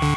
Oui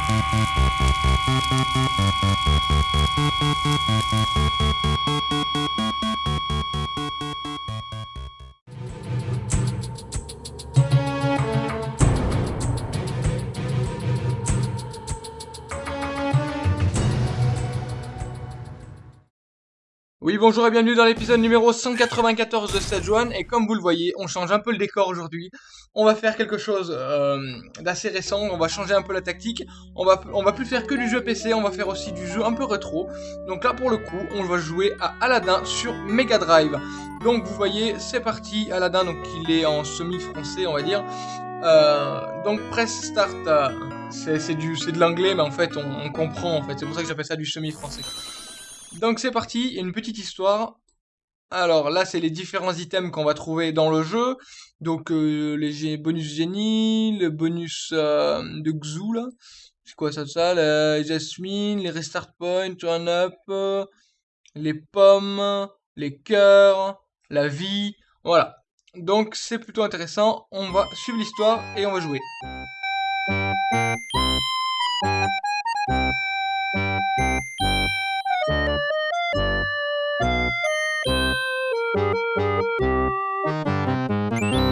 bonjour et bienvenue dans l'épisode numéro 194 de cette One. Et comme vous le voyez on change un peu le décor aujourd'hui. On va faire quelque chose euh, d'assez récent. On va changer un peu la tactique. On va, on va plus faire que du jeu PC on va faire aussi du jeu un peu rétro. Donc là pour le coup on va jouer à Aladdin sur Mega Drive. Donc vous voyez c'est parti. Aladdin donc il est en semi français on va dire. Euh, donc press start euh, c'est de l'anglais mais en fait on, on comprend en fait. C'est pour ça que j'appelle ça du semi français donc c'est parti, il y a une petite histoire. Alors là, c'est les différents items qu'on va trouver dans le jeu. Donc euh, les bonus génie, le bonus euh, de Xu là. C'est quoi ça, ça? La Jasmine, les restart points, turn up, les pommes, les cœurs, la vie. Voilà. Donc c'est plutôt intéressant. On va suivre l'histoire et on va jouer. Thank you.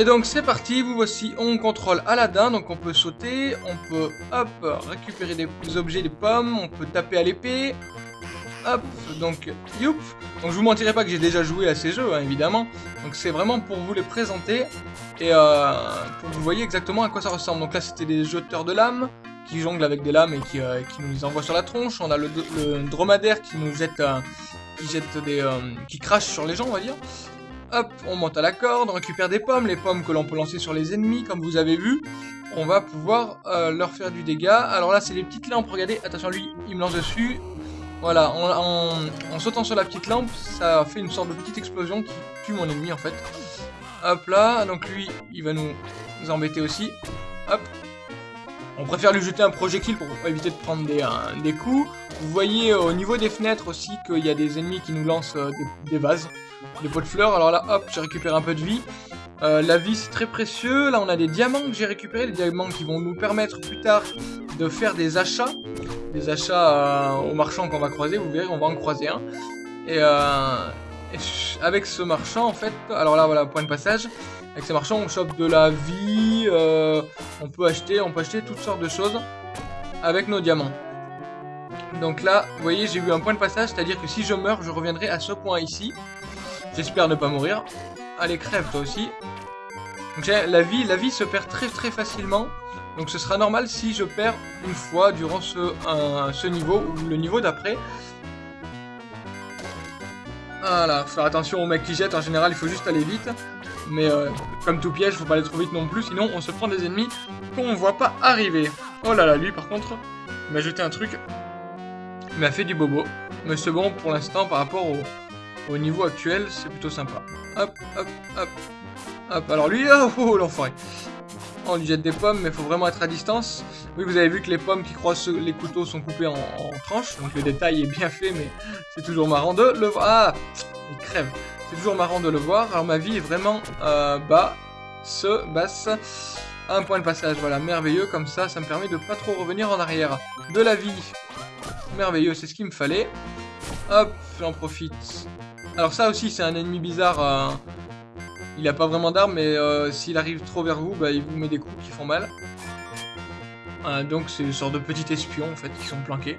Et donc c'est parti, vous voici, on contrôle Aladdin, donc on peut sauter, on peut, hop, récupérer des objets, des pommes, on peut taper à l'épée, hop, donc, youp. Donc je vous mentirai pas que j'ai déjà joué à ces jeux, hein, évidemment, donc c'est vraiment pour vous les présenter, et euh, pour que vous voyez exactement à quoi ça ressemble. Donc là c'était des jeteurs de lames, qui jonglent avec des lames et qui, euh, qui nous envoient sur la tronche, on a le, dromadaire qui nous jette, euh, qui jette des, qui crache sur les gens, on va dire, Hop, on monte à la corde, on récupère des pommes, les pommes que l'on peut lancer sur les ennemis, comme vous avez vu. On va pouvoir euh, leur faire du dégât. Alors là, c'est les petites lampes, regardez, attention, lui, il me lance dessus. Voilà, en, sautant sur la petite lampe, ça fait une sorte de petite explosion qui tue mon ennemi, en fait. Hop là, donc lui, il va nous, embêter aussi. Hop, on préfère lui jeter un projectile pour éviter de prendre des, des coups. Vous voyez au niveau des fenêtres aussi qu'il y a des ennemis qui nous lancent euh, des, vases des pots de fleurs. Alors là, hop, j'ai récupéré un peu de vie. Euh, la vie, c'est très précieux. Là, on a des diamants que j'ai récupérés. Des diamants qui vont nous permettre plus tard de faire des achats. Des achats euh, aux marchands qu'on va croiser. Vous verrez, on va en croiser un. Et, euh, avec ce marchand, en fait... Alors là, voilà, point de passage. Avec ces marchands, on chope de la vie. on peut acheter, on peut acheter toutes sortes de choses avec nos diamants. Donc là, vous voyez, j'ai eu un point de passage, c'est-à-dire que si je meurs, je reviendrai à ce point ici. J'espère ne pas mourir. Allez, crève toi aussi. Donc, la vie, la vie se perd très très facilement. Donc ce sera normal si je perds une fois durant ce, niveau ou le niveau d'après. Voilà, faire attention aux mecs qui jettent, en général il faut juste aller vite. Mais euh, comme tout piège, faut pas aller trop vite non plus, sinon on se prend des ennemis qu'on voit pas arriver. Oh là là, lui par contre, il m'a jeté un truc, il m'a fait du bobo. Mais c'est bon pour l'instant par rapport au, au niveau actuel, c'est plutôt sympa. Hop, hop, hop. Hop, alors lui, oh, oh, l'enfoiré. On lui jette des pommes, mais faut vraiment être à distance. Oui, vous avez vu que les pommes qui croisent les couteaux sont coupées en, tranches, donc le détail est bien fait, mais c'est toujours marrant de le voir. Ah, il crève. C'est toujours marrant de le voir. Alors ma vie est vraiment euh, bas, ce, basse. Un point de passage, voilà, merveilleux, comme ça, ça me permet de pas trop revenir en arrière. De la vie, merveilleux, c'est ce qu'il me fallait. Hop, j'en profite alors ça aussi, c'est un ennemi bizarre. Euh, Il a pas vraiment d'armes, mais euh, s'il arrive trop vers vous, bah, il vous met des coups qui font mal. donc c'est une sorte de petit espion en fait qui sont planqués.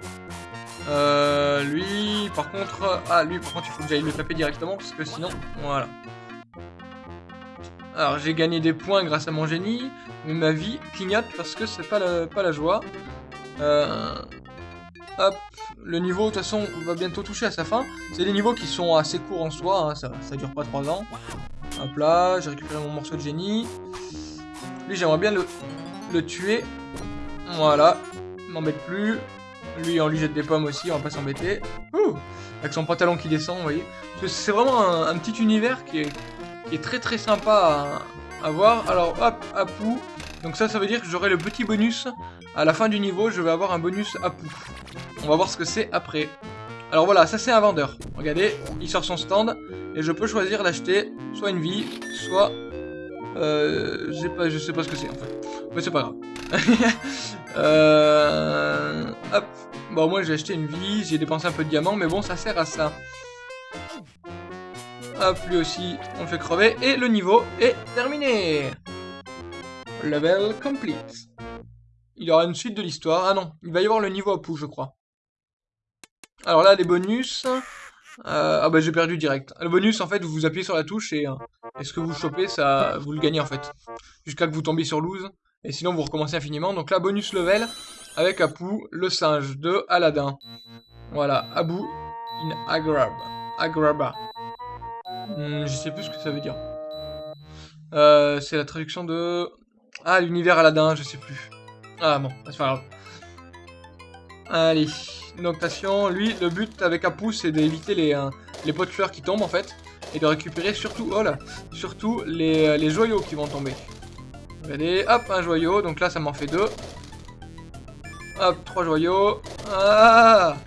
Euh, lui, par contre... Ah, lui, par contre, il faut que j'aille le taper directement, parce que sinon... Voilà. Alors, j'ai gagné des points grâce à mon génie, mais ma vie clignote parce que c'est pas la, pas la joie. Euh, hop, le niveau, de toute façon, va bientôt toucher à sa fin. C'est des niveaux qui sont assez courts en soi, hein, ça, ça dure pas 3 ans. Hop là, j'ai récupéré mon morceau de génie. Lui, j'aimerais bien le, le tuer. Voilà, m'embête plus. Lui, on lui jette des pommes aussi, on va pas s'embêter. Avec son pantalon qui descend, vous voyez. C'est vraiment un, petit univers qui est, très très sympa à, voir. Alors, hop, Apu. Donc ça, ça veut dire que j'aurai le petit bonus. À la fin du niveau, je vais avoir un bonus Apu. On va voir ce que c'est après. Alors voilà, ça c'est un vendeur. Regardez, il sort son stand. Et je peux choisir d'acheter soit une vie, soit... Euh, pas, je sais pas ce que c'est en fait. Mais c'est pas grave. euh, hop. Bon, moi j'ai acheté une vie, j'ai dépensé un peu de diamants, mais bon, ça sert à ça. Hop, lui aussi, on le fait crever. Et le niveau est terminé. Level complete. Il y aura une suite de l'histoire. Ah non, il va y avoir le niveau à pou, je crois. Alors là, les bonus... Euh, ah bah j'ai perdu direct. Le bonus, en fait, vous appuyez sur la touche et, euh, et ce que vous chopez, ça, vous le gagnez en fait. Jusqu'à que vous tombiez sur lose. Et sinon, vous recommencez infiniment. Donc là, bonus level avec Apu, le singe de Aladdin. Voilà, Abu in Agrab. Agraba. Hmm, je sais plus ce que ça veut dire. Euh, c'est la traduction de... Ah, l'univers Aladdin, je sais plus. Ah bon, c'est pas grave. Allez, Lui, le but avec Apu, c'est d'éviter les, euh, pots de fleurs qui tombent en fait. Et de récupérer surtout, oh surtout les, euh, les joyaux qui vont tomber. Regardez, hop, un joyau. Donc là, ça m'en fait deux. Hop, trois joyaux. Ah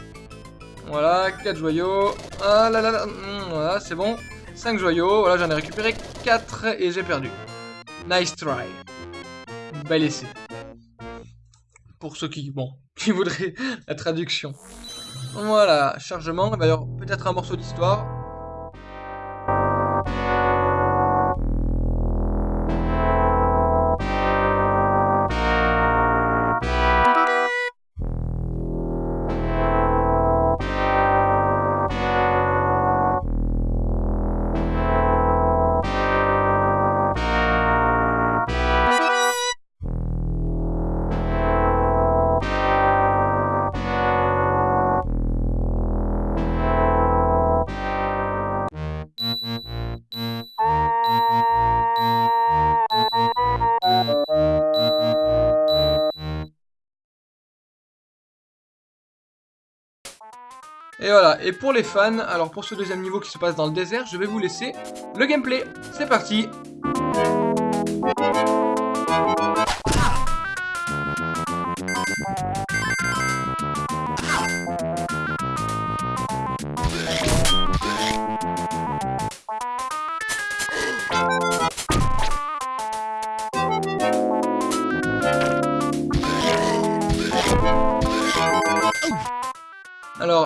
Voilà, quatre joyaux. Ah là là. Hmm, voilà, c'est bon. Cinq joyaux. Voilà, j'en ai récupéré quatre et j'ai perdu. Nice try. Bel essai. Pour ceux qui, bon, qui voudraient la traduction. Voilà, chargement. Il peut-être un morceau d'histoire. Et voilà, et pour les fans, alors pour ce deuxième niveau qui se passe dans le désert, je vais vous laisser le gameplay. C'est parti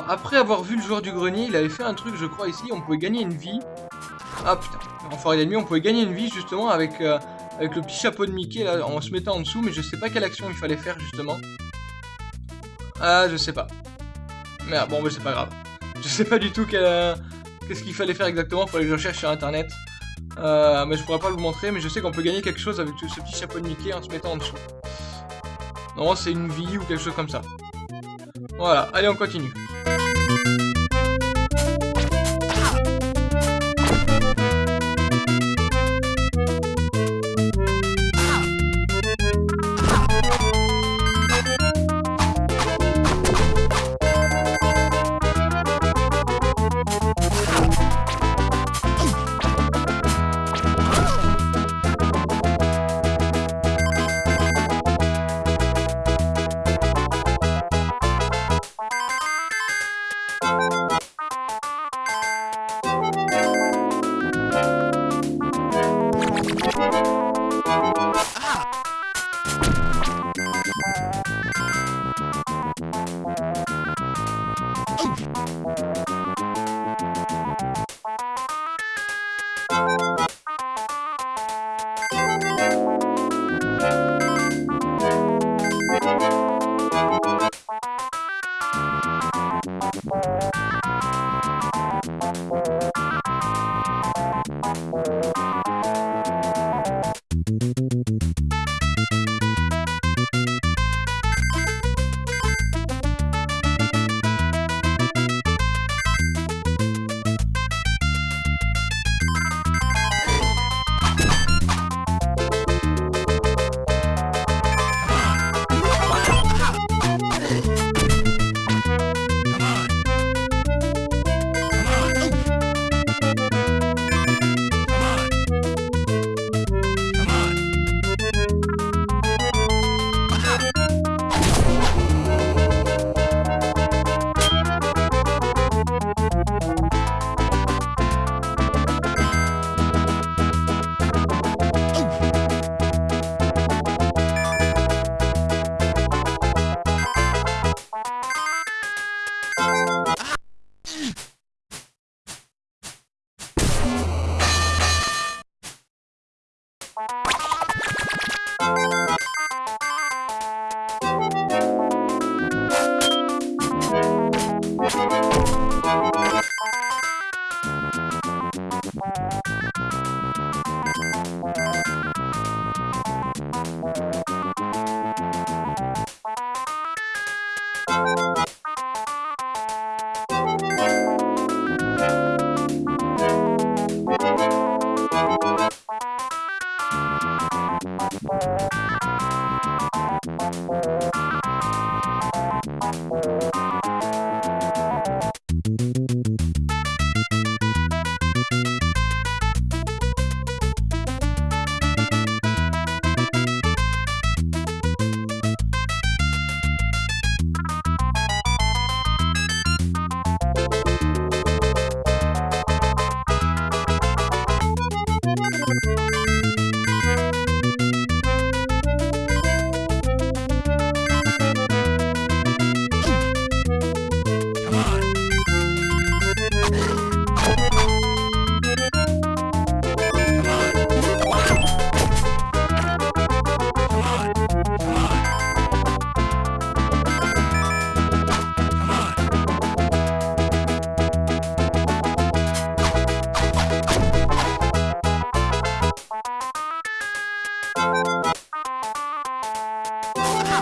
après avoir vu le joueur du grenier, il avait fait un truc, je crois, ici. On pouvait gagner une vie. Ah, putain. Enfin, il on pouvait gagner une vie, justement, avec, euh, avec le petit chapeau de Mickey, là, en se mettant en dessous. Mais je sais pas quelle action il fallait faire, justement. Ah, je sais pas. Merde, bon, mais c'est pas grave. Je sais pas du tout euh, qu'est-ce qu'il fallait faire exactement. Fallait que je cherche sur Internet. Euh, mais je pourrais pas vous montrer, mais je sais qu'on peut gagner quelque chose avec ce petit chapeau de Mickey en se mettant en dessous. Non, c'est une vie ou quelque chose comme ça. Voilà, allez on continue. Thank you.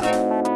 Et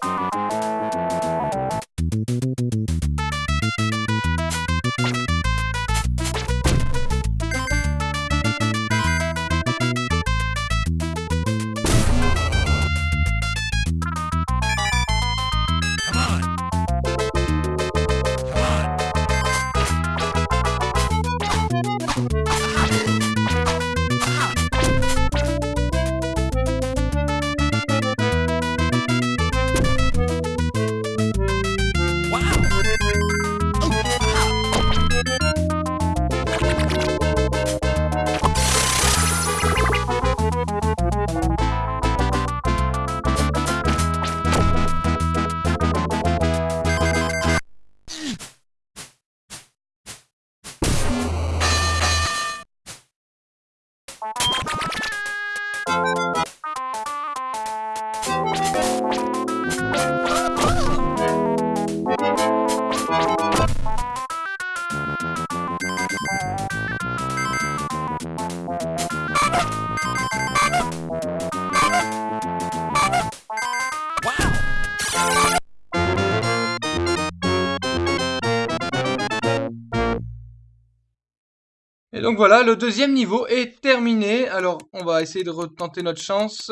donc voilà, le deuxième niveau est terminé. Alors, on va essayer de retenter notre chance.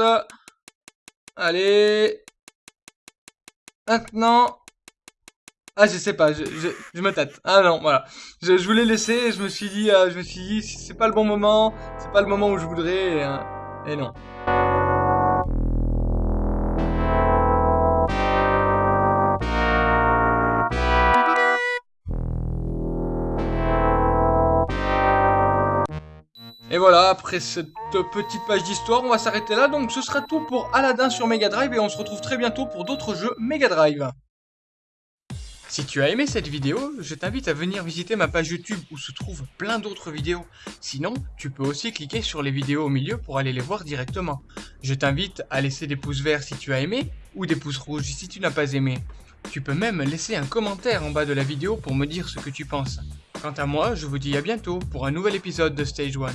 Allez. Maintenant. Ah, je sais pas, je, me tâte. Ah non, voilà. Je, voulais laisser je me suis dit, euh, je me suis dit, c'est pas le bon moment, c'est pas le moment où je voudrais, et, euh, et non. Voilà, après cette petite page d'histoire, on va s'arrêter là. Donc ce sera tout pour Aladdin sur Mega Drive et on se retrouve très bientôt pour d'autres jeux Mega Drive. Si tu as aimé cette vidéo, je t'invite à venir visiter ma page YouTube où se trouvent plein d'autres vidéos. Sinon, tu peux aussi cliquer sur les vidéos au milieu pour aller les voir directement. Je t'invite à laisser des pouces verts si tu as aimé ou des pouces rouges si tu n'as pas aimé. Tu peux même laisser un commentaire en bas de la vidéo pour me dire ce que tu penses. Quant à moi, je vous dis à bientôt pour un nouvel épisode de Stage 1.